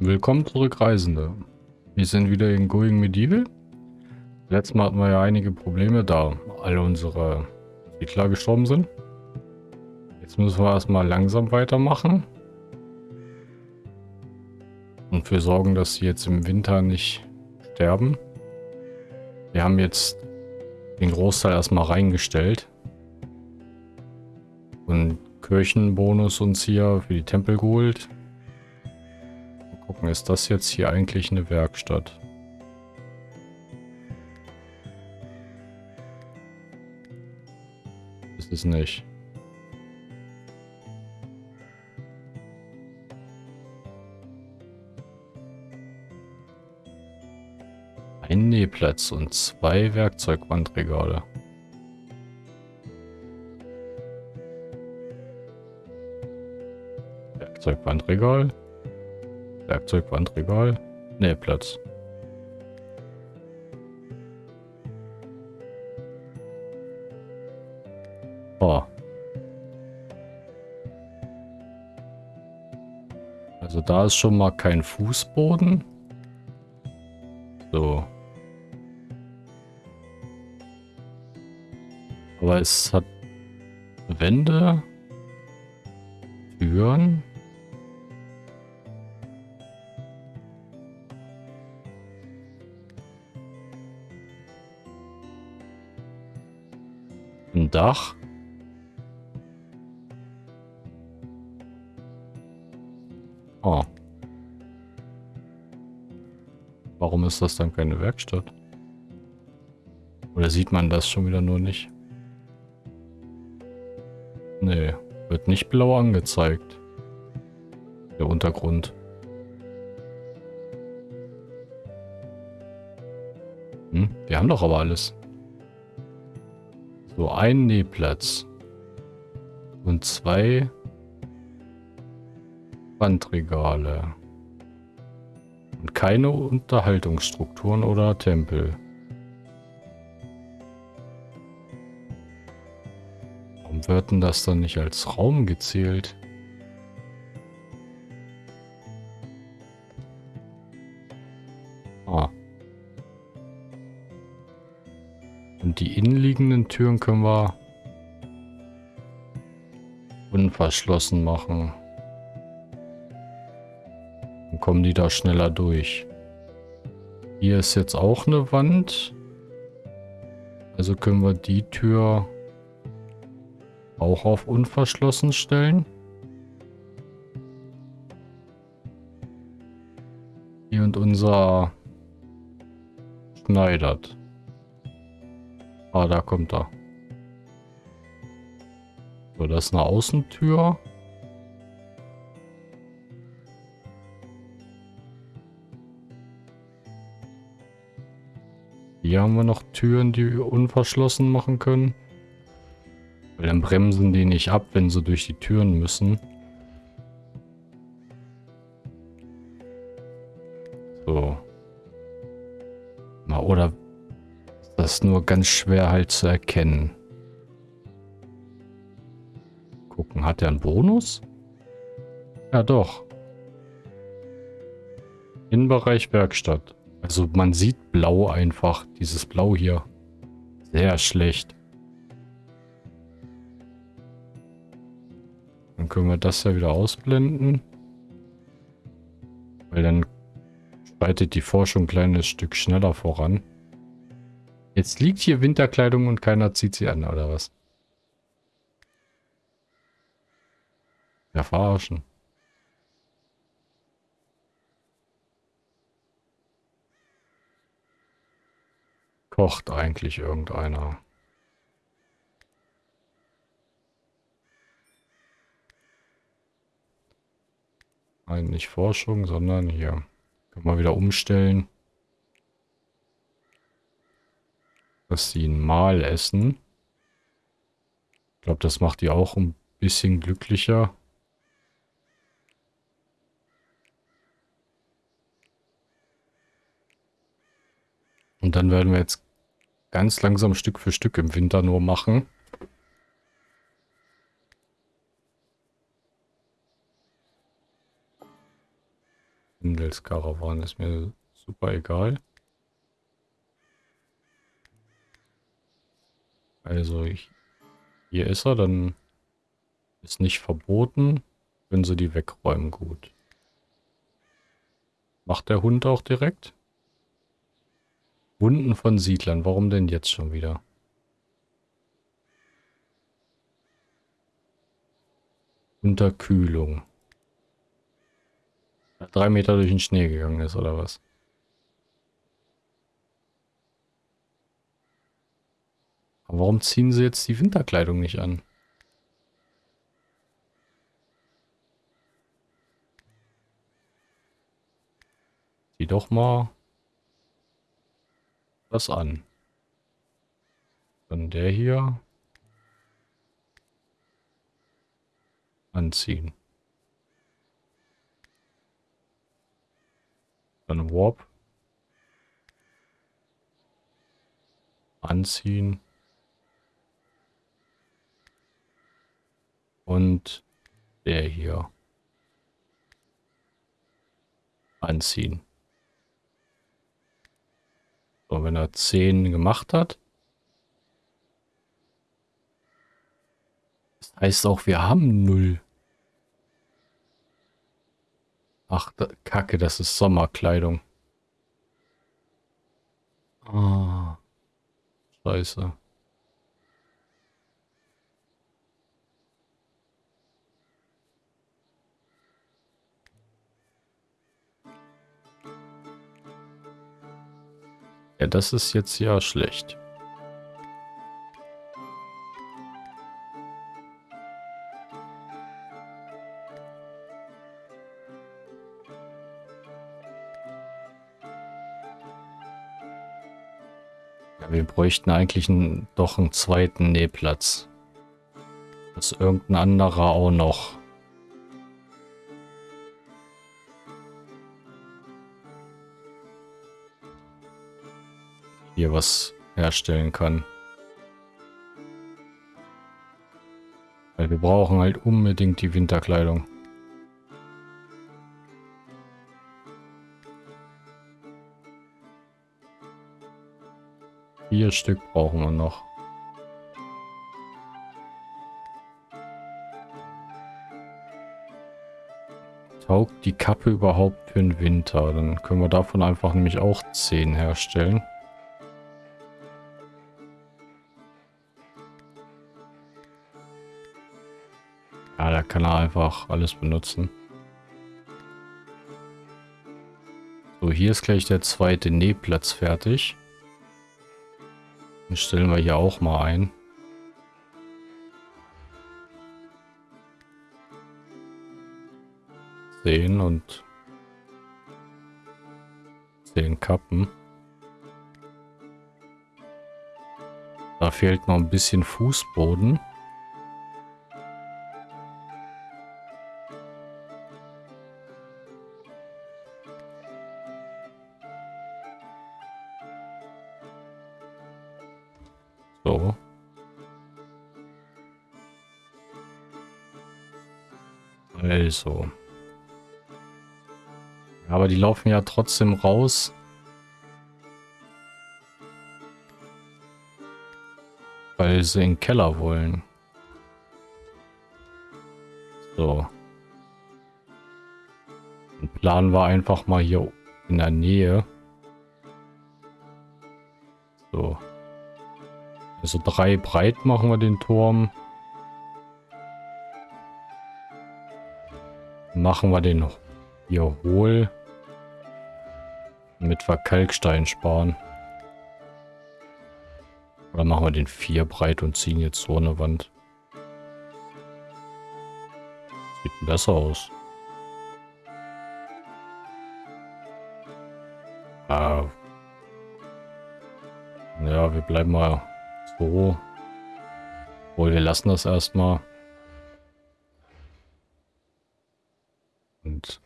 Willkommen zurück, Reisende. Wir sind wieder in Going Medieval. Letztes Mal hatten wir ja einige Probleme, da alle unsere Siedler gestorben sind. Jetzt müssen wir erstmal langsam weitermachen. Und für sorgen, dass sie jetzt im Winter nicht sterben. Wir haben jetzt den Großteil erstmal reingestellt. Und Kirchenbonus uns hier für die Tempel geholt. Gucken, ist das jetzt hier eigentlich eine Werkstatt? Ist es nicht. Ein Nähplatz und zwei Werkzeugwandregale. Werkzeugwandregal. Werkzeugwandregal. Nähplatz. Oh. Also da ist schon mal kein Fußboden. So. Aber es hat Wände, Türen. Dach. Oh. Warum ist das dann keine Werkstatt? Oder sieht man das schon wieder nur nicht? Nee, wird nicht blau angezeigt. Der Untergrund. Hm, wir haben doch aber alles. So, ein Nähplatz. Und zwei Wandregale. Und keine Unterhaltungsstrukturen oder Tempel. Warum wird denn das dann nicht als Raum gezählt? Türen können wir unverschlossen machen. Dann kommen die da schneller durch. Hier ist jetzt auch eine Wand. Also können wir die Tür auch auf unverschlossen stellen. Hier und unser schneidert. Ah, da kommt er. So, das ist eine Außentür. Hier haben wir noch Türen, die wir unverschlossen machen können. Weil dann bremsen die nicht ab, wenn sie durch die Türen müssen. Ist nur ganz schwer halt zu erkennen. Gucken, hat er einen Bonus? Ja, doch. Innenbereich Werkstatt. Also man sieht blau einfach. Dieses Blau hier. Sehr schlecht. Dann können wir das ja wieder ausblenden. Weil dann schreitet die Forschung ein kleines Stück schneller voran. Jetzt liegt hier Winterkleidung und keiner zieht sie an, oder was? Ja, verarschen. Kocht eigentlich irgendeiner. Nein, nicht Forschung, sondern hier. Können wir wieder umstellen. Dass sie ein Mal essen. Ich glaube, das macht die auch ein bisschen glücklicher. Und dann werden wir jetzt ganz langsam Stück für Stück im Winter nur machen. Hochseilskarawan. Ist mir super egal. Also ich, hier ist er, dann ist nicht verboten. Können sie die wegräumen, gut. Macht der Hund auch direkt? Wunden von Siedlern, warum denn jetzt schon wieder? Unterkühlung. Drei Meter durch den Schnee gegangen ist, oder was? Aber warum ziehen sie jetzt die Winterkleidung nicht an? Zieh doch mal das an. Dann der hier. Anziehen. Dann Warp. Anziehen. Und der hier. Anziehen. So, wenn er 10 gemacht hat. Das heißt auch, wir haben 0. Ach, Kacke, das ist Sommerkleidung. Ah. Scheiße. Das ist jetzt ja schlecht. Ja, wir bräuchten eigentlich einen, doch einen zweiten Nähplatz. Dass irgendein anderer auch noch hier was herstellen kann. Weil wir brauchen halt unbedingt die Winterkleidung. Vier Stück brauchen wir noch. Taugt die Kappe überhaupt für den Winter? Dann können wir davon einfach nämlich auch 10 herstellen. Kann er einfach alles benutzen. So, hier ist gleich der zweite Nähplatz fertig. Den stellen wir hier auch mal ein. Zehn und zehn Kappen. Da fehlt noch ein bisschen Fußboden. Also. Aber die laufen ja trotzdem raus. Weil sie in den Keller wollen. So. Und Plan war einfach mal hier in der Nähe. So. Also drei breit machen wir den Turm. Machen wir den hier hohl. Damit wir Kalkstein sparen. Oder machen wir den vier breit und ziehen jetzt so eine Wand. Sieht besser aus. Äh, ja, wir bleiben mal so. Obwohl, wir lassen das erstmal. und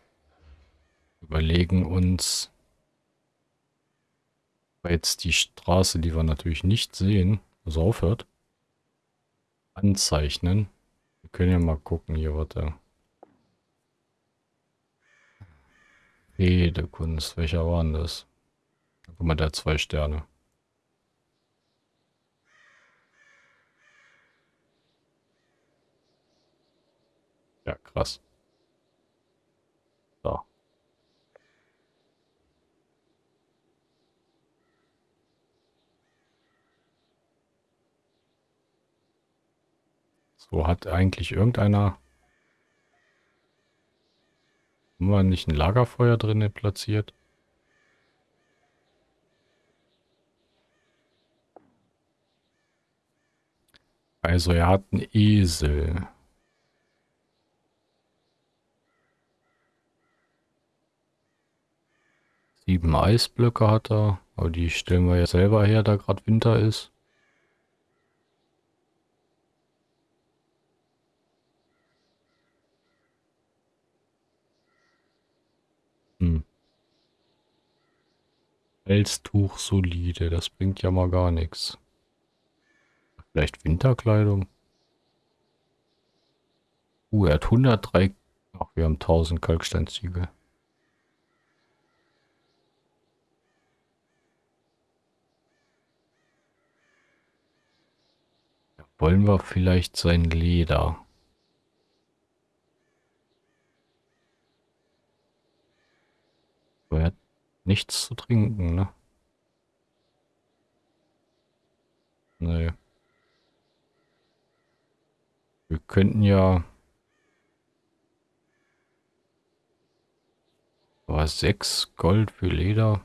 überlegen uns jetzt die Straße, die wir natürlich nicht sehen, also aufhört, anzeichnen. Wir können ja mal gucken hier, warte. Redekunst. Welcher war denn das? Guck mal, der hat zwei Sterne. Ja, krass. So. So hat eigentlich irgendeiner... Haben wir nicht ein Lagerfeuer drin platziert? Also er hat einen Esel. Sieben Eisblöcke hat er, aber die stellen wir ja selber her, da gerade Winter ist. Hm. Pelztuch solide, das bringt ja mal gar nichts. Vielleicht Winterkleidung? Uh, er hat 103... Ach, wir haben 1000 Kalksteinziegel. Wollen wir vielleicht sein Leder? Er hat nichts zu trinken, ne? Nee. Wir könnten ja... Aber sechs Gold für Leder.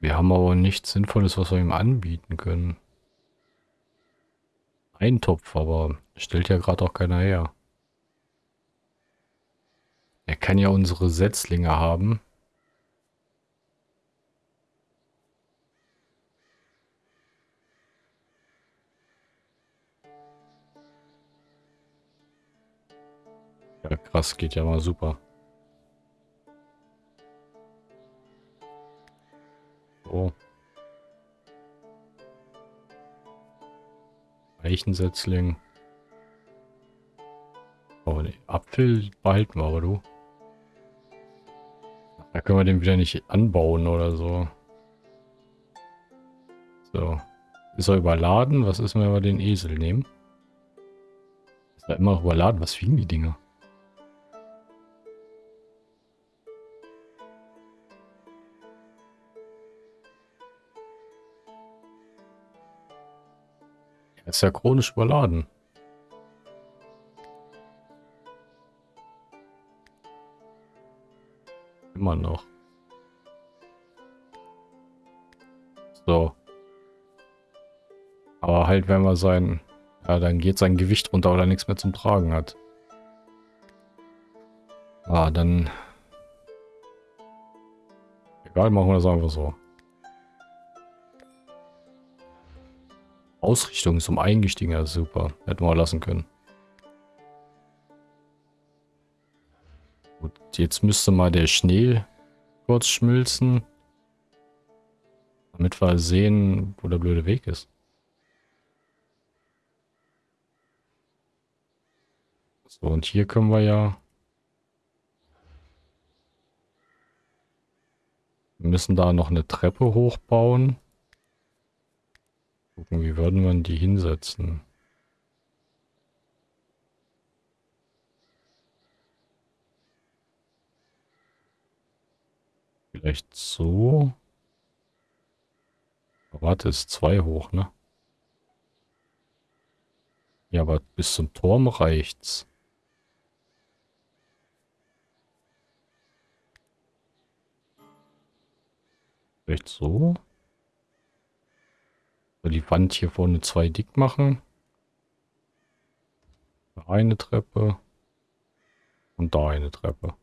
Wir haben aber nichts Sinnvolles, was wir ihm anbieten können. Ein Topf, aber stellt ja gerade auch keiner her. Er kann ja unsere Setzlinge haben. Ja, krass, geht ja mal super. So. Eichensetzling. Oh, den Apfel behalten wir aber, du. Da können wir den wieder nicht anbauen oder so. So. Ist er überladen? Was ist, wenn wir den Esel nehmen? Ist er immer überladen? Was wiegen die Dinger? Er ist ja chronisch überladen. Immer noch. So. Aber halt, wenn wir sein... Ja, dann geht sein Gewicht runter, weil er nichts mehr zum Tragen hat. Ah, dann... Egal, machen wir das einfach so. Ausrichtung ist um eingestiegen, ja super. Hätten wir lassen können. Gut, jetzt müsste mal der Schnee kurz schmilzen. Damit wir sehen, wo der blöde Weg ist. So, und hier können wir ja... Wir müssen da noch eine Treppe hochbauen. Gucken, wie würden wir die hinsetzen? Vielleicht so. Warte, ist zwei hoch, ne? Ja, aber bis zum Turm reicht's. Vielleicht so? Die Wand hier vorne zwei dick machen. Eine Treppe. Und da eine Treppe.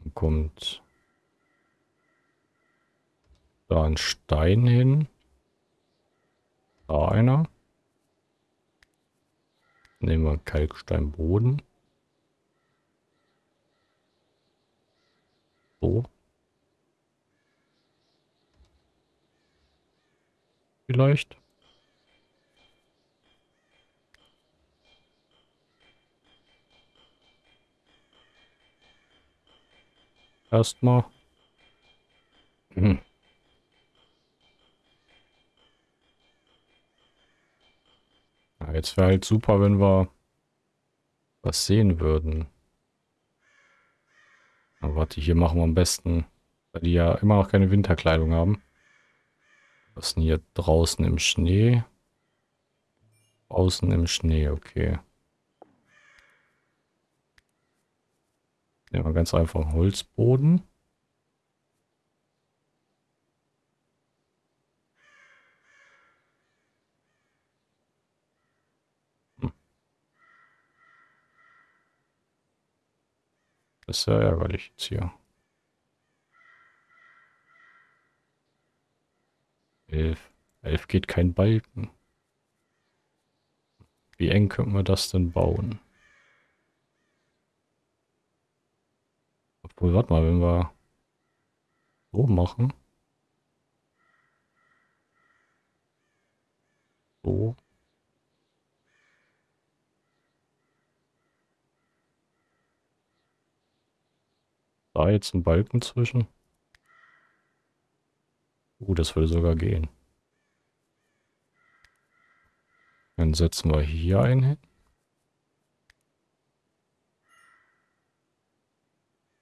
Dann kommt da ein Stein hin. Da einer. Nehmen wir Kalksteinboden. So. Vielleicht. Erstmal. Hm. Ja, jetzt wäre halt super, wenn wir was sehen würden. Aber warte, hier machen wir am besten, weil die ja immer noch keine Winterkleidung haben. Was ist denn hier draußen im Schnee? Außen im Schnee, okay. Nehmen wir ganz einfach Holzboden. Das ist ja ärgerlich jetzt hier. Elf. Elf geht kein Balken. Wie eng könnten wir das denn bauen? Obwohl, warte mal, wenn wir so machen. So. Da jetzt ein Balken zwischen. Uh, das würde sogar gehen. Dann setzen wir hier einen hin.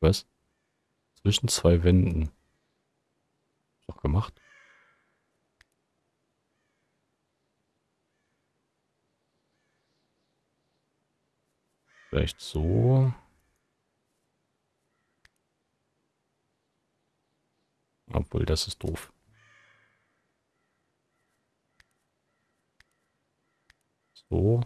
Was? Zwischen zwei Wänden. Doch gemacht. Vielleicht so. Obwohl, das ist doof. So.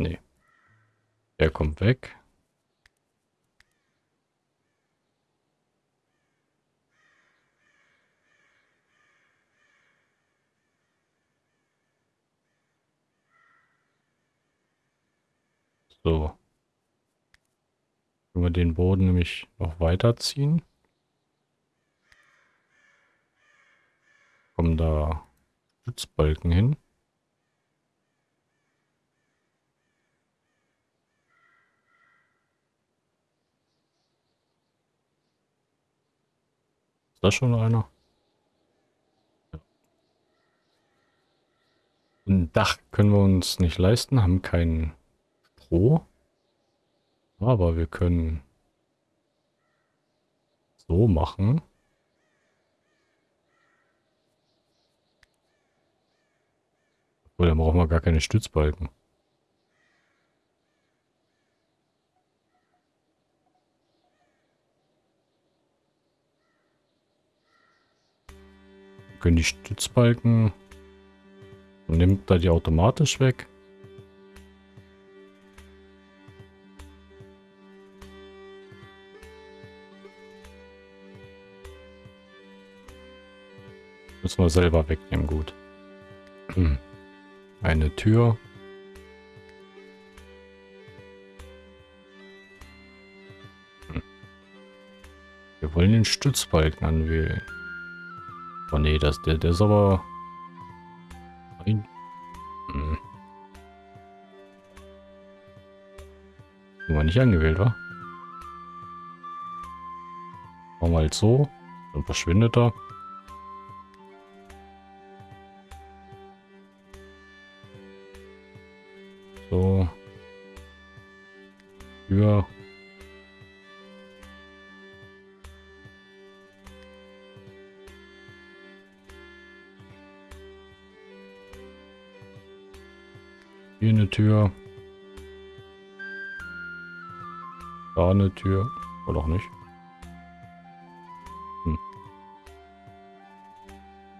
Nee. Der kommt weg. So. Können wir den Boden nämlich noch weiterziehen. Kommen da Stützbalken hin. Ist das schon einer? Ein Dach können wir uns nicht leisten, haben kein Stroh. Aber wir können so machen. Obwohl, dann brauchen wir gar keine Stützbalken. Können die Stützbalken nimmt da die automatisch weg. Müssen wir selber wegnehmen, gut. Eine Tür. Wir wollen den Stützbalken anwählen. Oh nee, das, der, der ist aber... Hm. War nicht angewählt, wa? Machen wir halt so. Dann verschwindet er. So. Ja. Tür. Da eine Tür. Oder auch nicht. Hm.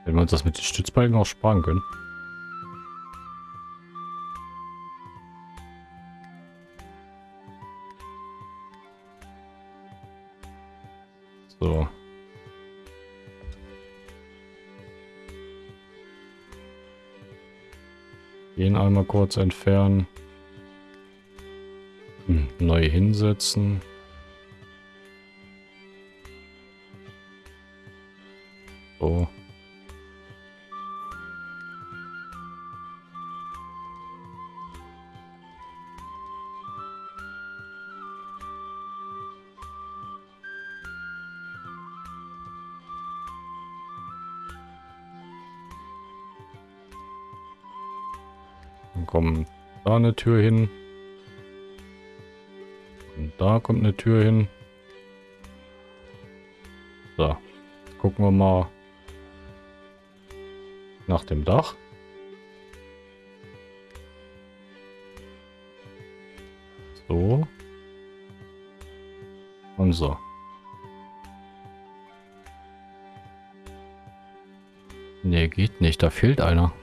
Wenn wir uns das mit den Stützbalken auch sparen können. Kurz entfernen. Hm, neu hinsetzen. Tür hin. Und da kommt eine Tür hin. So. gucken wir mal nach dem Dach. So. Und so. Nee, geht nicht. Da fehlt einer.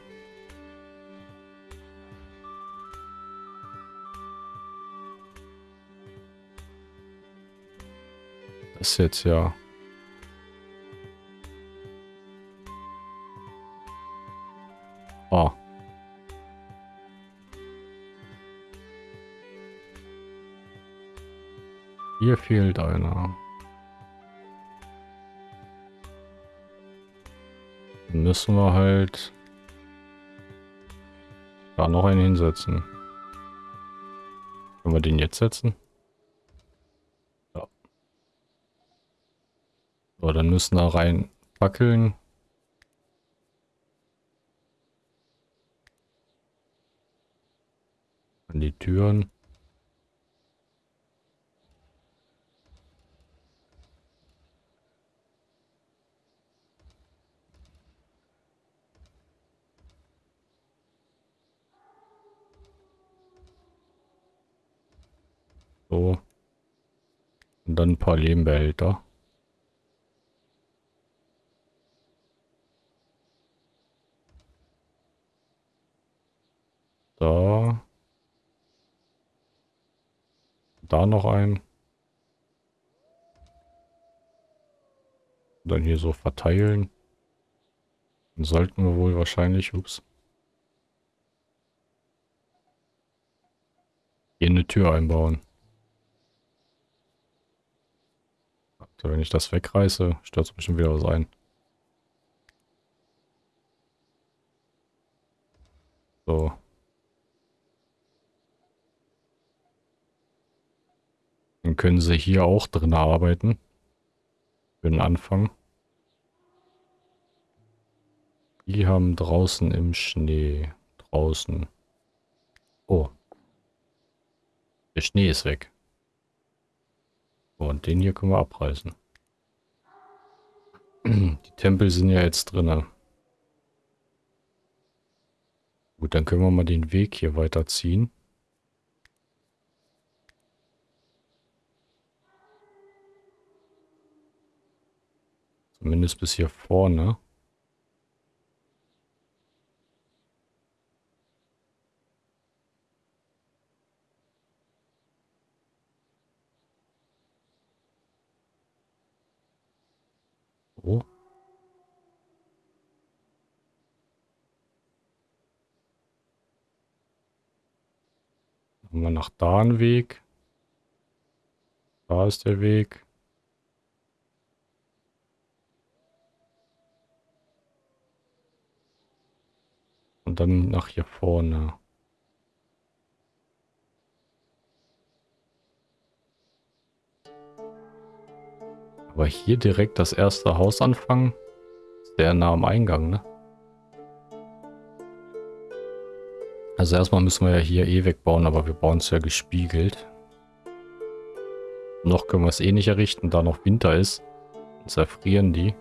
Jetzt ja... Oh. Hier fehlt einer. Dann müssen wir halt da noch einen hinsetzen. Können wir den jetzt setzen? Ja. So, dann müssen da rein Fackeln. An die Türen. So. Und dann ein paar Lehmbehälter. Da. Da noch ein. Dann hier so verteilen. Dann sollten wir wohl wahrscheinlich, ups. Hier eine Tür einbauen. So, wenn ich das wegreiße, stört es bestimmt wieder was ein. So. Können sie hier auch drin arbeiten. Für den Anfang. Die haben draußen im Schnee. Draußen. Oh. Der Schnee ist weg. Und den hier können wir abreißen. Die Tempel sind ja jetzt drin. Gut, dann können wir mal den Weg hier weiterziehen. Zumindest bis hier vorne. So. Haben wir nach da einen Weg. Da ist der Weg. Und dann nach hier vorne. Aber hier direkt das erste Haus anfangen, sehr nah am Eingang, ne? Also erstmal müssen wir ja hier eh wegbauen, aber wir bauen es ja gespiegelt. Noch können wir es eh nicht errichten, da noch Winter ist. Dann zerfrieren die.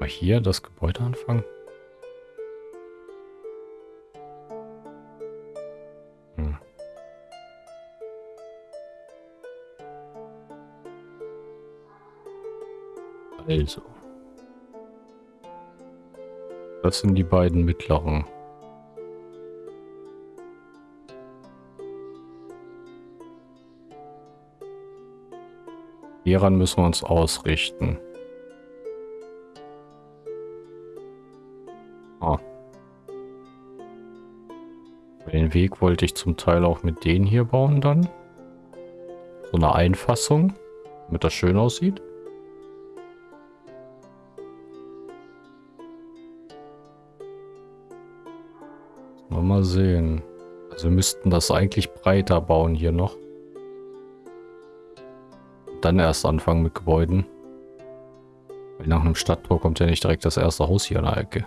Mal hier das Gebäude anfangen. Hm. Also. Das sind die beiden mittleren. Hieran müssen wir uns ausrichten. Weg wollte ich zum Teil auch mit denen hier bauen dann. So eine Einfassung, damit das schön aussieht. Mal sehen. Also wir müssten das eigentlich breiter bauen hier noch. Dann erst anfangen mit Gebäuden. Weil nach einem Stadttor kommt ja nicht direkt das erste Haus hier an der Ecke.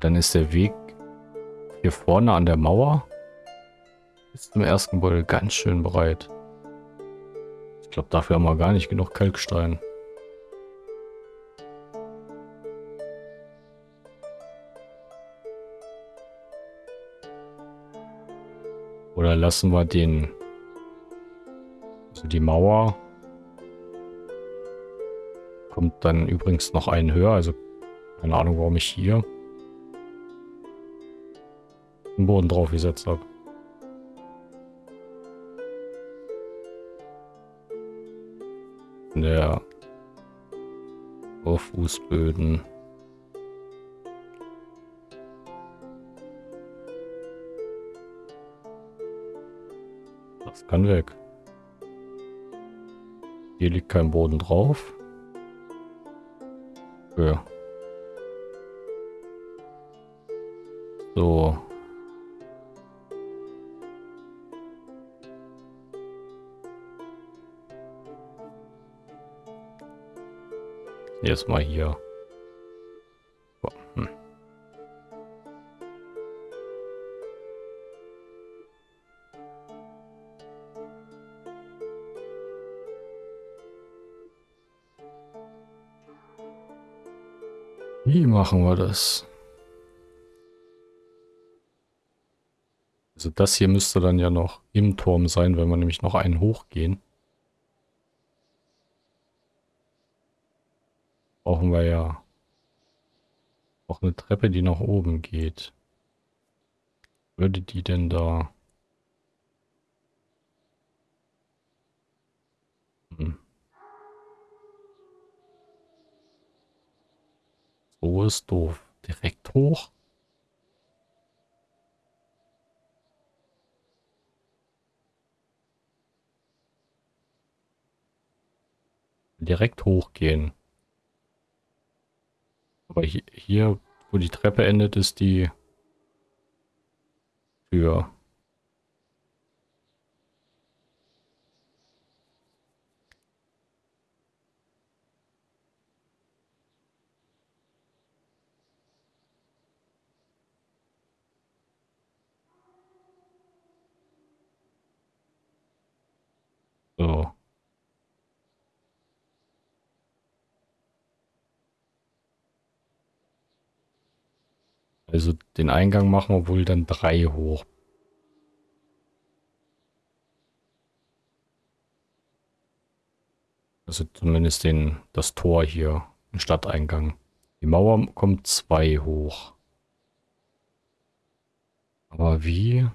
Dann ist der Weg hier vorne an der Mauer bis zum ersten Gebäude ganz schön breit. Ich glaube, dafür haben wir gar nicht genug Kalkstein. Oder lassen wir den... Also die Mauer... Kommt dann übrigens noch einen höher, also keine Ahnung, warum ich hier den Boden drauf gesetzt habe. Der Fußböden. Das kann weg. Hier liegt kein Boden drauf. Ja. So. Erstmal hier. Hm. Wie machen wir das? Also das hier müsste dann ja noch im Turm sein, wenn wir nämlich noch einen hochgehen. Brauchen wir ja auch eine Treppe, die nach oben geht. Würde die denn da... Hm. So ist doof. Direkt hoch? Direkt hochgehen. Aber hier, wo die Treppe endet, ist die Tür. So. Also den Eingang machen wir wohl dann drei hoch. Also zumindest den, das Tor hier, den Stadteingang. Die Mauer kommt zwei hoch. Aber wie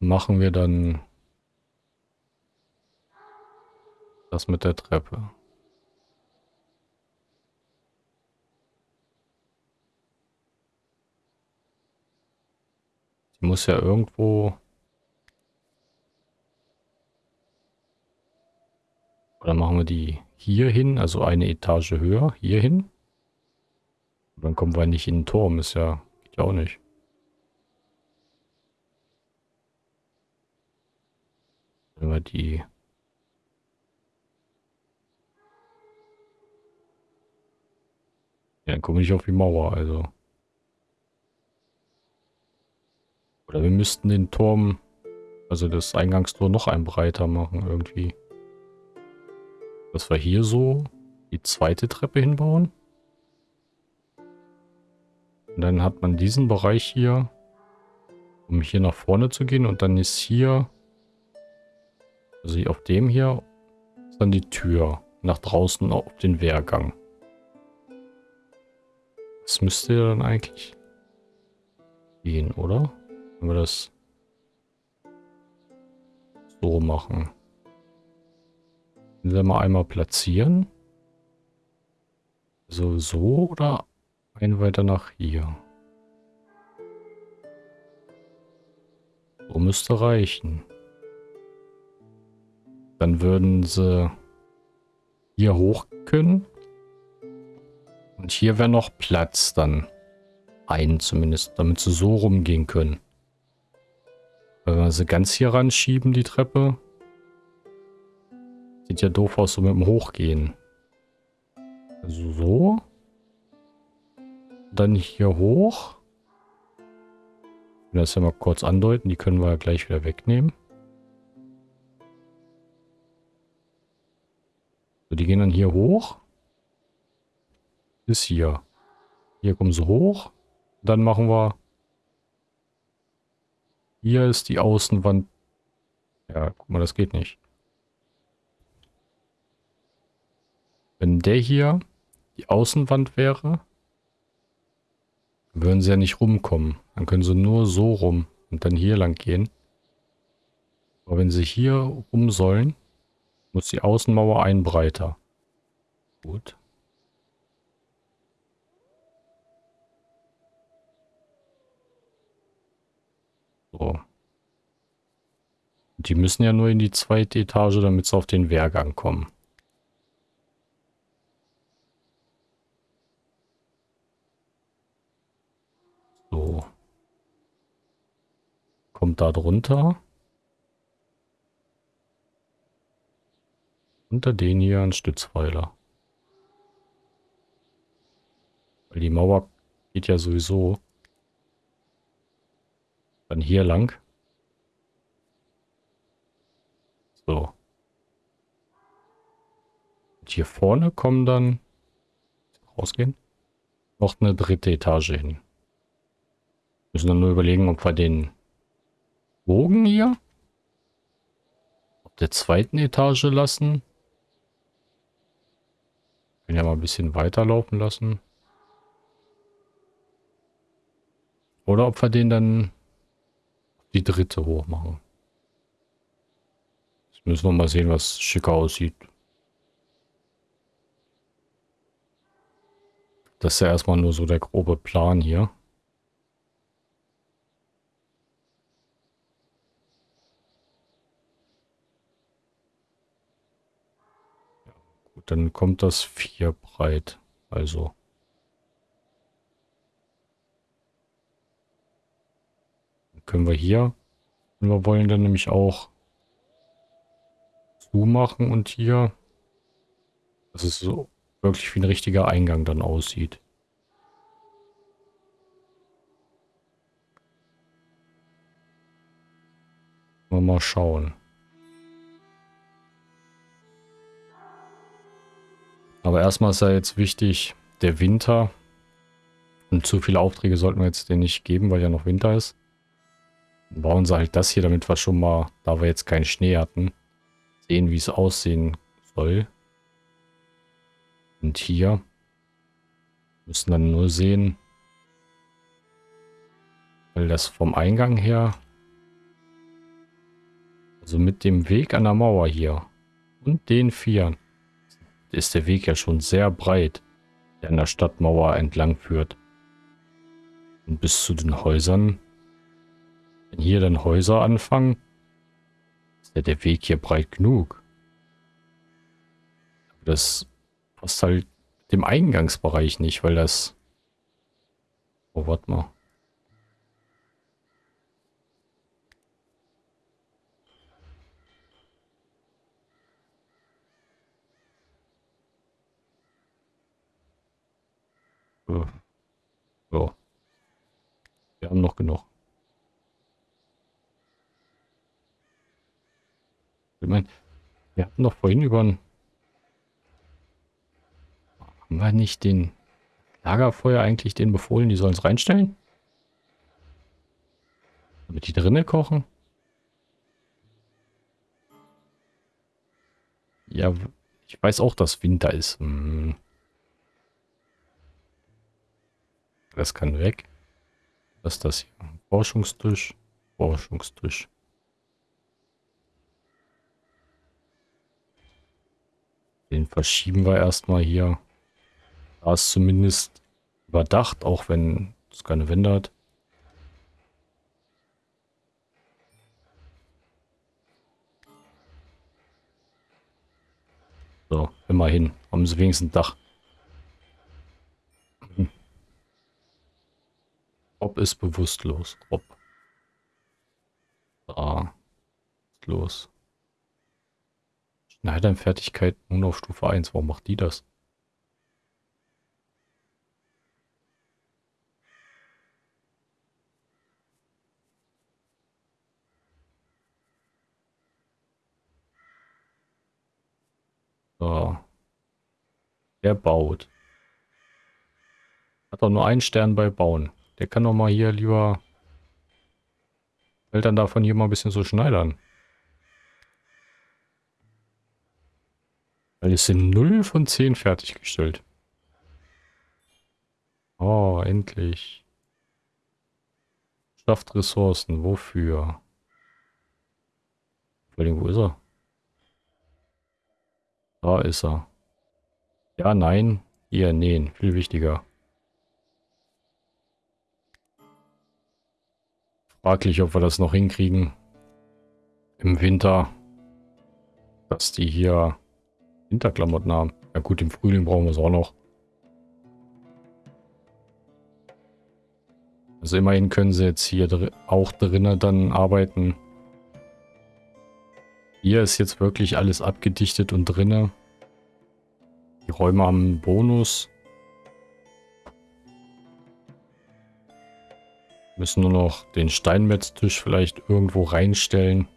machen wir dann das mit der Treppe? Die muss ja irgendwo... Oder machen wir die hier hin, also eine Etage höher, hier hin? Dann kommen wir nicht in den Turm, ist ja, geht ja auch nicht. Wenn wir die... Ja, dann komme ich auf die Mauer, also... Oder wir müssten den Turm, also das Eingangstor noch ein breiter machen irgendwie. Dass wir hier so die zweite Treppe hinbauen. Und dann hat man diesen Bereich hier, um hier nach vorne zu gehen. Und dann ist hier, also auf dem hier, ist dann die Tür nach draußen auf den Wehrgang. Das müsste ja dann eigentlich gehen, oder? Wenn wir das so machen. Wenn wir mal einmal platzieren. So, so oder ein weiter nach hier. So müsste reichen. Dann würden sie hier hoch können. Und hier wäre noch Platz dann. Einen zumindest, damit sie so rumgehen können. Wenn wir sie ganz hier ranschieben, die Treppe. Sieht ja doof aus, so mit dem Hochgehen. Also so. Dann hier hoch. Ich will das ja mal kurz andeuten. Die können wir ja gleich wieder wegnehmen. So, die gehen dann hier hoch. Bis hier. Hier kommen sie hoch. Dann machen wir... Hier ist die Außenwand. Ja, guck mal, das geht nicht. Wenn der hier die Außenwand wäre, würden sie ja nicht rumkommen. Dann können sie nur so rum und dann hier lang gehen. Aber wenn sie hier rum sollen, muss die Außenmauer ein breiter. Gut. So. Die müssen ja nur in die zweite Etage, damit sie auf den Wehrgang kommen. So. Kommt da drunter. Unter den hier ein Stützpfeiler. Weil die Mauer geht ja sowieso dann hier lang. So. Und hier vorne kommen dann rausgehen. Noch eine dritte Etage hin. Müssen dann nur überlegen, ob wir den Bogen hier auf der zweiten Etage lassen. Können ja mal ein bisschen weiterlaufen lassen. Oder ob wir den dann die dritte hoch machen. Jetzt müssen wir mal sehen, was schicker aussieht. Das ist ja erstmal nur so der grobe Plan hier. Dann kommt das vier breit. Also können wir hier, wenn wir wollen, dann nämlich auch zumachen und hier, dass es so wirklich wie ein richtiger Eingang dann aussieht. Mal schauen. Aber erstmal ist ja jetzt wichtig, der Winter. Und zu viele Aufträge sollten wir jetzt den nicht geben, weil ja noch Winter ist bauen sie halt das hier, damit wir schon mal, da wir jetzt keinen Schnee hatten, sehen, wie es aussehen soll. Und hier müssen dann nur sehen, weil das vom Eingang her, also mit dem Weg an der Mauer hier und den vier, ist der Weg ja schon sehr breit, der an der Stadtmauer entlang führt. Und bis zu den Häusern wenn hier dann Häuser anfangen, ist ja der Weg hier breit genug. Aber das passt halt dem Eingangsbereich nicht, weil das... Oh, warte mal. So. Wir haben noch genug. Ich meine, wir hatten doch vorhin über einen... Haben wir nicht den Lagerfeuer eigentlich denen befohlen, die sollen es reinstellen? Damit die drinnen kochen? Ja, ich weiß auch, dass Winter ist. Hm. Das kann weg. Was ist das hier? Forschungstisch. Forschungstisch. Den verschieben wir erstmal hier. Da ist zumindest überdacht, auch wenn es keine Wände hat. So, immerhin. Haben sie wenigstens ein Dach. Rob ist bewusstlos. Rob. Da. Ist los. Schneidernfertigkeit nur auf Stufe 1. Warum macht die das? So. Der baut. Hat doch nur einen Stern bei Bauen. Der kann doch mal hier lieber Eltern davon hier mal ein bisschen so schneidern. Weil es sind 0 von 10 fertiggestellt. Oh, endlich. Schafft Ressourcen. Wofür? Vor allem, wo ist er? Da ist er. Ja, nein. Hier, nähen. Viel wichtiger. Fraglich, ob wir das noch hinkriegen. Im Winter. Dass die hier Winterklamotten haben. Ja gut, im Frühling brauchen wir es auch noch. Also immerhin können sie jetzt hier dr auch drinnen dann arbeiten. Hier ist jetzt wirklich alles abgedichtet und drinne. Die Räume haben einen Bonus. Müssen nur noch den Steinmetztisch vielleicht irgendwo reinstellen.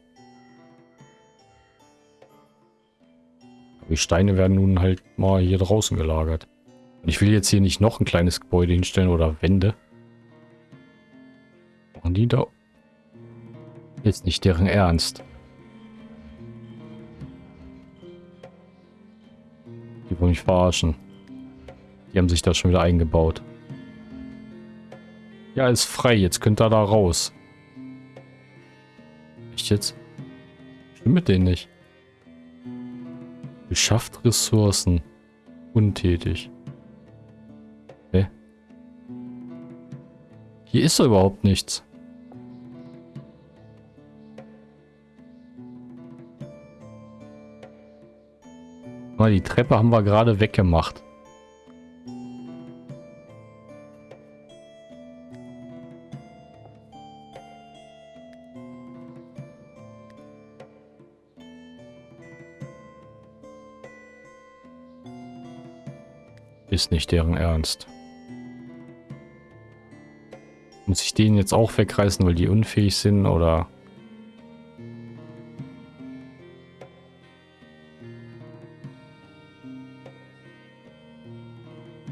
Die Steine werden nun halt mal hier draußen gelagert. Und ich will jetzt hier nicht noch ein kleines Gebäude hinstellen oder Wände. Machen die da... Jetzt nicht deren Ernst. Die wollen mich verarschen. Die haben sich da schon wieder eingebaut. Ja, ist frei. Jetzt könnt ihr da raus. Echt jetzt? Stimmt mit denen nicht. Beschafft Ressourcen. Untätig. Hä? Hier ist doch überhaupt nichts. Die Treppe haben wir gerade weggemacht. Ist nicht deren Ernst. Muss ich den jetzt auch wegreißen, weil die unfähig sind oder...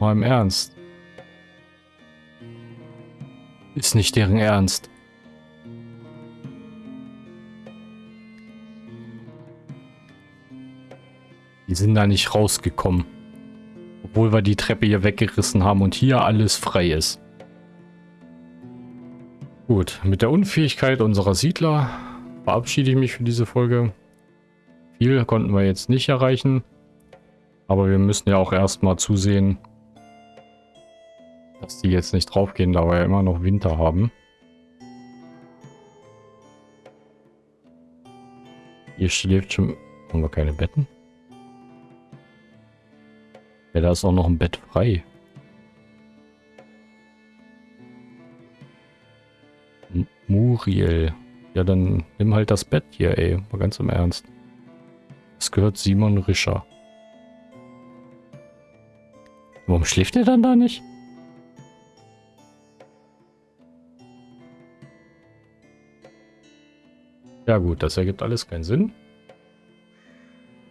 Mal im Ernst. Ist nicht deren Ernst. Die sind da nicht rausgekommen. Obwohl wir die Treppe hier weggerissen haben und hier alles frei ist. Gut, mit der Unfähigkeit unserer Siedler verabschiede ich mich für diese Folge. Viel konnten wir jetzt nicht erreichen. Aber wir müssen ja auch erstmal zusehen, dass die jetzt nicht draufgehen, da wir ja immer noch Winter haben. Hier schläft schon... Haben wir keine Betten? Ja, da ist auch noch ein Bett frei. M Muriel. Ja, dann nimm halt das Bett hier, ey. Mal ganz im Ernst. Das gehört Simon Rischer. Warum schläft er dann da nicht? Ja gut, das ergibt alles keinen Sinn.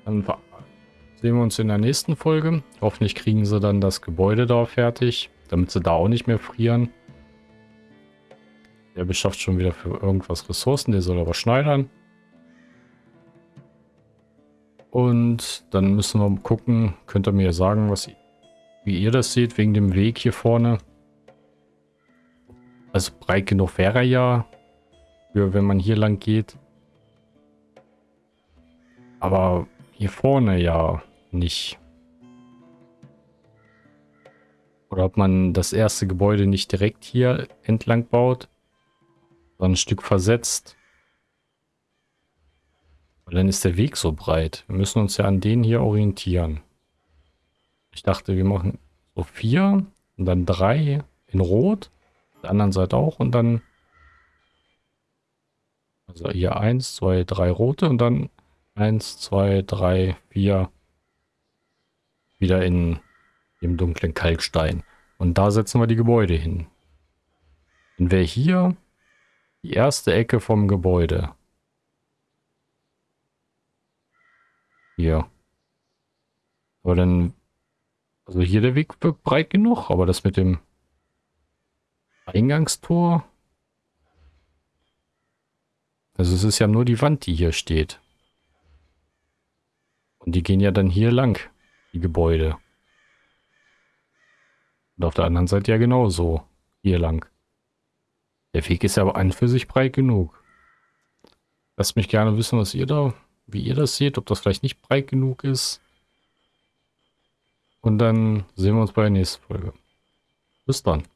Dann sehen wir uns in der nächsten Folge. Hoffentlich kriegen sie dann das Gebäude da fertig. damit sie da auch nicht mehr frieren. Der beschafft schon wieder für irgendwas Ressourcen, der soll aber schneidern. Und dann müssen wir gucken, könnt ihr mir sagen, was, wie ihr das seht, wegen dem Weg hier vorne. Also breit genug wäre er ja, für wenn man hier lang geht. Aber hier vorne ja nicht. Oder ob man das erste Gebäude nicht direkt hier entlang baut, sondern ein Stück versetzt. Weil dann ist der Weg so breit. Wir müssen uns ja an den hier orientieren. Ich dachte, wir machen so vier und dann drei in Rot. Der anderen Seite auch und dann also hier eins, zwei, drei rote und dann eins, zwei, drei, vier wieder in dem dunklen Kalkstein. Und da setzen wir die Gebäude hin. Dann wäre hier die erste Ecke vom Gebäude. Hier. Aber dann, also hier der Weg wirkt breit genug, aber das mit dem Eingangstor. Also es ist ja nur die Wand, die hier steht. Und die gehen ja dann hier lang, die Gebäude. Und auf der anderen Seite ja genauso. Hier lang. Der Weg ist ja aber an für sich breit genug. Lasst mich gerne wissen, was ihr da, wie ihr das seht, ob das vielleicht nicht breit genug ist. Und dann sehen wir uns bei der nächsten Folge. Bis dann.